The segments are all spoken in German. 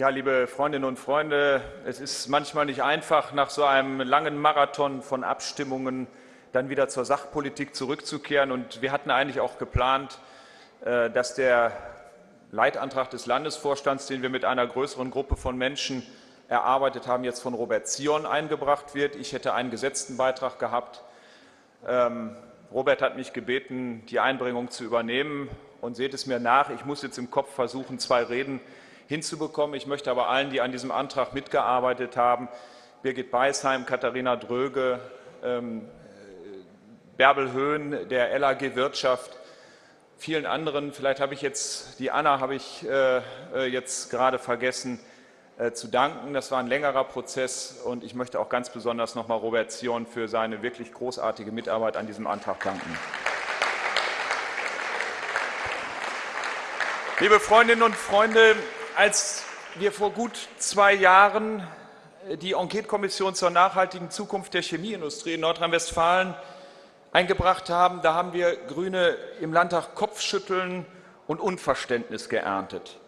Ja, liebe Freundinnen und Freunde, es ist manchmal nicht einfach, nach so einem langen Marathon von Abstimmungen dann wieder zur Sachpolitik zurückzukehren. Und wir hatten eigentlich auch geplant, äh, dass der Leitantrag des Landesvorstands, den wir mit einer größeren Gruppe von Menschen erarbeitet haben, jetzt von Robert Zion eingebracht wird. Ich hätte einen gesetzten Beitrag gehabt. Ähm, Robert hat mich gebeten, die Einbringung zu übernehmen. Und seht es mir nach, ich muss jetzt im Kopf versuchen, zwei Reden hinzubekommen. Ich möchte aber allen, die an diesem Antrag mitgearbeitet haben, Birgit Beisheim, Katharina Dröge, ähm, Bärbel Höhn, der LAG Wirtschaft, vielen anderen, vielleicht habe ich jetzt, die Anna habe ich äh, äh, jetzt gerade vergessen, äh, zu danken. Das war ein längerer Prozess und ich möchte auch ganz besonders nochmal Robert Zion für seine wirklich großartige Mitarbeit an diesem Antrag danken. Liebe Freundinnen und Freunde, als wir vor gut zwei Jahren äh, die Enquete-Kommission zur nachhaltigen Zukunft der Chemieindustrie in Nordrhein-Westfalen eingebracht haben, da haben wir Grüne im Landtag Kopfschütteln und Unverständnis geerntet.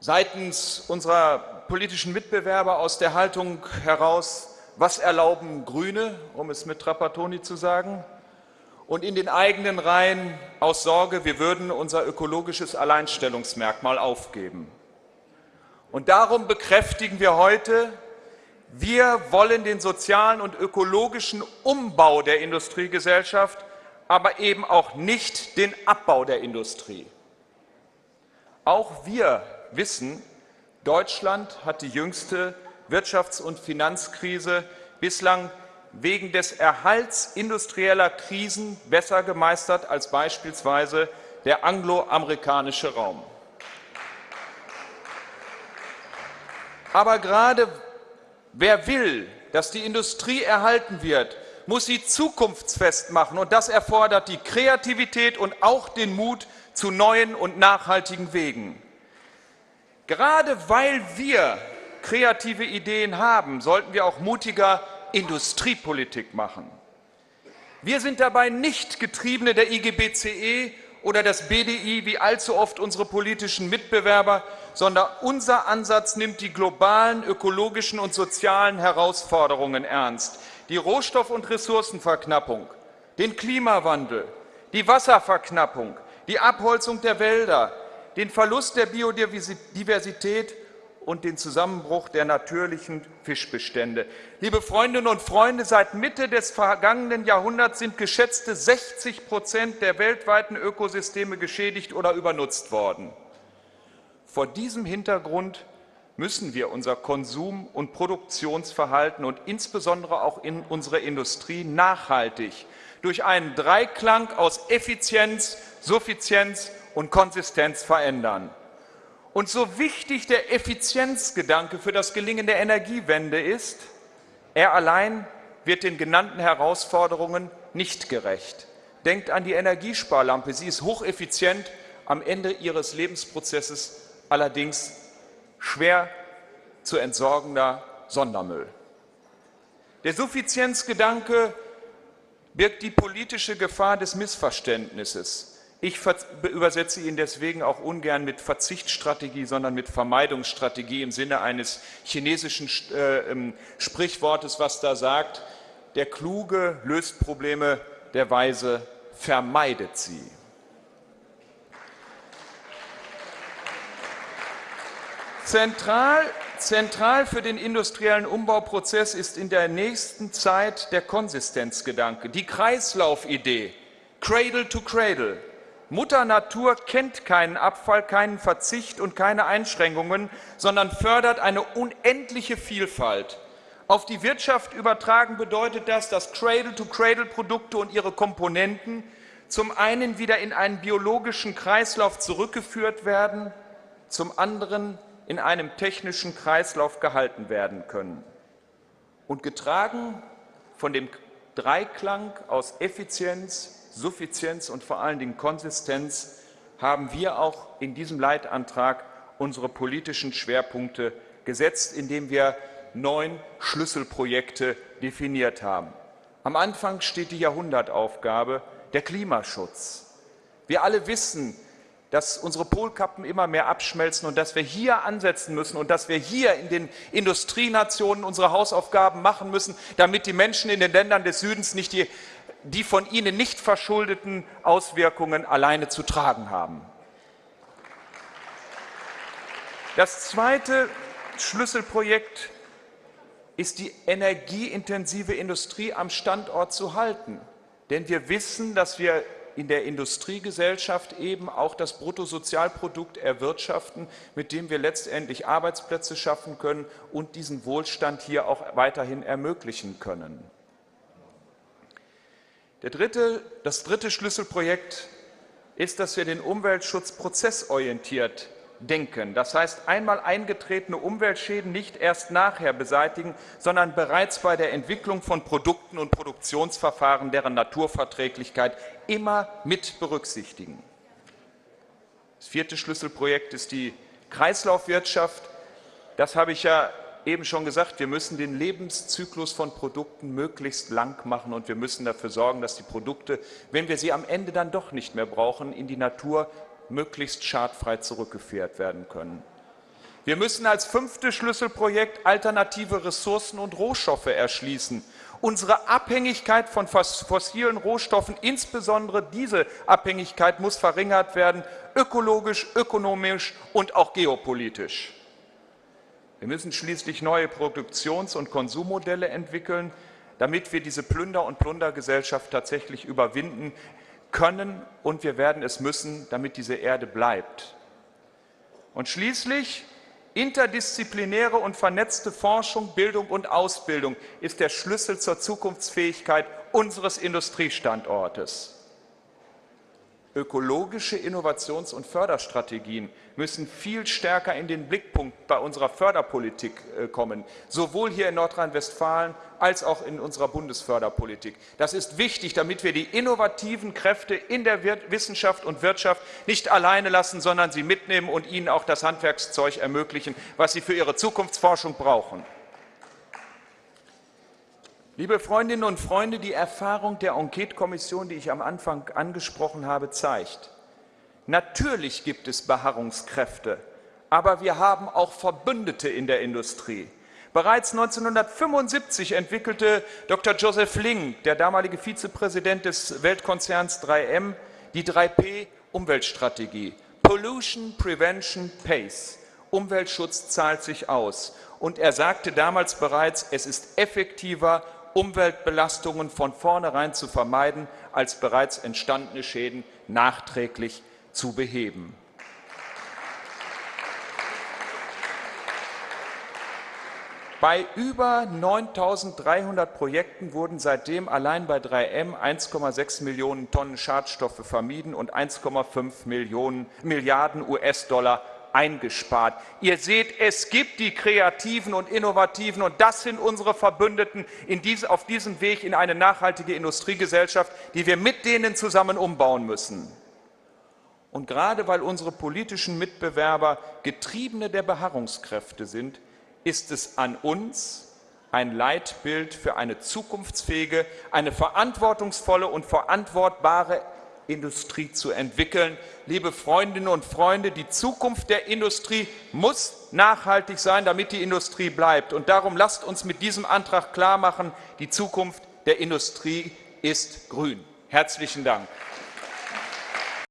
Seitens unserer politischen Mitbewerber aus der Haltung heraus, was erlauben Grüne, um es mit Trapattoni zu sagen, und in den eigenen Reihen aus Sorge, wir würden unser ökologisches Alleinstellungsmerkmal aufgeben. Und darum bekräftigen wir heute, wir wollen den sozialen und ökologischen Umbau der Industriegesellschaft, aber eben auch nicht den Abbau der Industrie. Auch wir wissen, Deutschland hat die jüngste Wirtschafts- und Finanzkrise bislang wegen des Erhalts industrieller Krisen besser gemeistert als beispielsweise der angloamerikanische Raum. Aber gerade wer will, dass die Industrie erhalten wird, muss sie zukunftsfest machen. Und das erfordert die Kreativität und auch den Mut zu neuen und nachhaltigen Wegen. Gerade weil wir kreative Ideen haben, sollten wir auch mutiger Industriepolitik machen. Wir sind dabei nicht Getriebene der IGBCE oder des BDI wie allzu oft unsere politischen Mitbewerber, sondern unser Ansatz nimmt die globalen ökologischen und sozialen Herausforderungen ernst. Die Rohstoff- und Ressourcenverknappung, den Klimawandel, die Wasserverknappung, die Abholzung der Wälder, den Verlust der Biodiversität und den Zusammenbruch der natürlichen Fischbestände. Liebe Freundinnen und Freunde, seit Mitte des vergangenen Jahrhunderts sind geschätzte 60 Prozent der weltweiten Ökosysteme geschädigt oder übernutzt worden. Vor diesem Hintergrund müssen wir unser Konsum- und Produktionsverhalten und insbesondere auch in unserer Industrie nachhaltig durch einen Dreiklang aus Effizienz, Suffizienz und Konsistenz verändern. Und so wichtig der Effizienzgedanke für das Gelingen der Energiewende ist, er allein wird den genannten Herausforderungen nicht gerecht. Denkt an die Energiesparlampe. Sie ist hocheffizient, am Ende ihres Lebensprozesses allerdings schwer zu entsorgender Sondermüll. Der Suffizienzgedanke birgt die politische Gefahr des Missverständnisses. Ich übersetze ihn deswegen auch ungern mit Verzichtsstrategie, sondern mit Vermeidungsstrategie im Sinne eines chinesischen äh, ähm, Sprichwortes, was da sagt, der Kluge löst Probleme, der Weise vermeidet sie. Zentral, zentral für den industriellen Umbauprozess ist in der nächsten Zeit der Konsistenzgedanke, die Kreislaufidee, Cradle to Cradle. Mutter Natur kennt keinen Abfall, keinen Verzicht und keine Einschränkungen, sondern fördert eine unendliche Vielfalt. Auf die Wirtschaft übertragen bedeutet das, dass Cradle-to-Cradle-Produkte und ihre Komponenten zum einen wieder in einen biologischen Kreislauf zurückgeführt werden, zum anderen in einem technischen Kreislauf gehalten werden können. Und getragen von dem Dreiklang aus Effizienz, Suffizienz und vor allen Dingen Konsistenz haben wir auch in diesem Leitantrag unsere politischen Schwerpunkte gesetzt, indem wir neun Schlüsselprojekte definiert haben. Am Anfang steht die Jahrhundertaufgabe, der Klimaschutz. Wir alle wissen, dass unsere Polkappen immer mehr abschmelzen und dass wir hier ansetzen müssen und dass wir hier in den Industrienationen unsere Hausaufgaben machen müssen, damit die Menschen in den Ländern des Südens nicht die, die von ihnen nicht verschuldeten Auswirkungen alleine zu tragen haben. Das zweite Schlüsselprojekt ist die energieintensive Industrie am Standort zu halten. Denn wir wissen, dass wir in der Industriegesellschaft eben auch das Bruttosozialprodukt erwirtschaften, mit dem wir letztendlich Arbeitsplätze schaffen können und diesen Wohlstand hier auch weiterhin ermöglichen können. Dritte, das dritte Schlüsselprojekt ist, dass wir den Umweltschutz prozessorientiert denken. Das heißt, einmal eingetretene Umweltschäden nicht erst nachher beseitigen, sondern bereits bei der Entwicklung von Produkten und Produktionsverfahren, deren Naturverträglichkeit immer mit berücksichtigen. Das vierte Schlüsselprojekt ist die Kreislaufwirtschaft. Das habe ich ja eben schon gesagt, wir müssen den Lebenszyklus von Produkten möglichst lang machen und wir müssen dafür sorgen, dass die Produkte, wenn wir sie am Ende dann doch nicht mehr brauchen, in die Natur möglichst schadfrei zurückgeführt werden können. Wir müssen als fünftes Schlüsselprojekt alternative Ressourcen und Rohstoffe erschließen. Unsere Abhängigkeit von fossilen Rohstoffen, insbesondere diese Abhängigkeit, muss verringert werden, ökologisch, ökonomisch und auch geopolitisch. Wir müssen schließlich neue Produktions- und Konsummodelle entwickeln, damit wir diese Plünder- und Plundergesellschaft tatsächlich überwinden, können und wir werden es müssen, damit diese Erde bleibt. Und schließlich interdisziplinäre und vernetzte Forschung, Bildung und Ausbildung ist der Schlüssel zur Zukunftsfähigkeit unseres Industriestandortes. Ökologische Innovations- und Förderstrategien müssen viel stärker in den Blickpunkt bei unserer Förderpolitik äh, kommen, sowohl hier in Nordrhein-Westfalen als auch in unserer Bundesförderpolitik. Das ist wichtig, damit wir die innovativen Kräfte in der Wissenschaft und Wirtschaft nicht alleine lassen, sondern sie mitnehmen und ihnen auch das Handwerkszeug ermöglichen, was sie für ihre Zukunftsforschung brauchen. Liebe Freundinnen und Freunde, die Erfahrung der Enquete-Kommission, die ich am Anfang angesprochen habe, zeigt, natürlich gibt es Beharrungskräfte, aber wir haben auch Verbündete in der Industrie. Bereits 1975 entwickelte Dr. Joseph Ling, der damalige Vizepräsident des Weltkonzerns 3M, die 3P-Umweltstrategie. Pollution Prevention Pays. Umweltschutz zahlt sich aus. Und er sagte damals bereits, es ist effektiver Umweltbelastungen von vornherein zu vermeiden, als bereits entstandene Schäden nachträglich zu beheben. Bei über 9.300 Projekten wurden seitdem allein bei 3M 1,6 Millionen Tonnen Schadstoffe vermieden und 1,5 Milliarden US-Dollar eingespart. Ihr seht, es gibt die Kreativen und Innovativen und das sind unsere Verbündeten diese, auf diesem Weg in eine nachhaltige Industriegesellschaft, die wir mit denen zusammen umbauen müssen. Und gerade weil unsere politischen Mitbewerber Getriebene der Beharrungskräfte sind, ist es an uns, ein Leitbild für eine zukunftsfähige, eine verantwortungsvolle und verantwortbare Industrie zu entwickeln. Liebe Freundinnen und Freunde, die Zukunft der Industrie muss nachhaltig sein, damit die Industrie bleibt. Und darum lasst uns mit diesem Antrag klarmachen, die Zukunft der Industrie ist grün. Herzlichen Dank.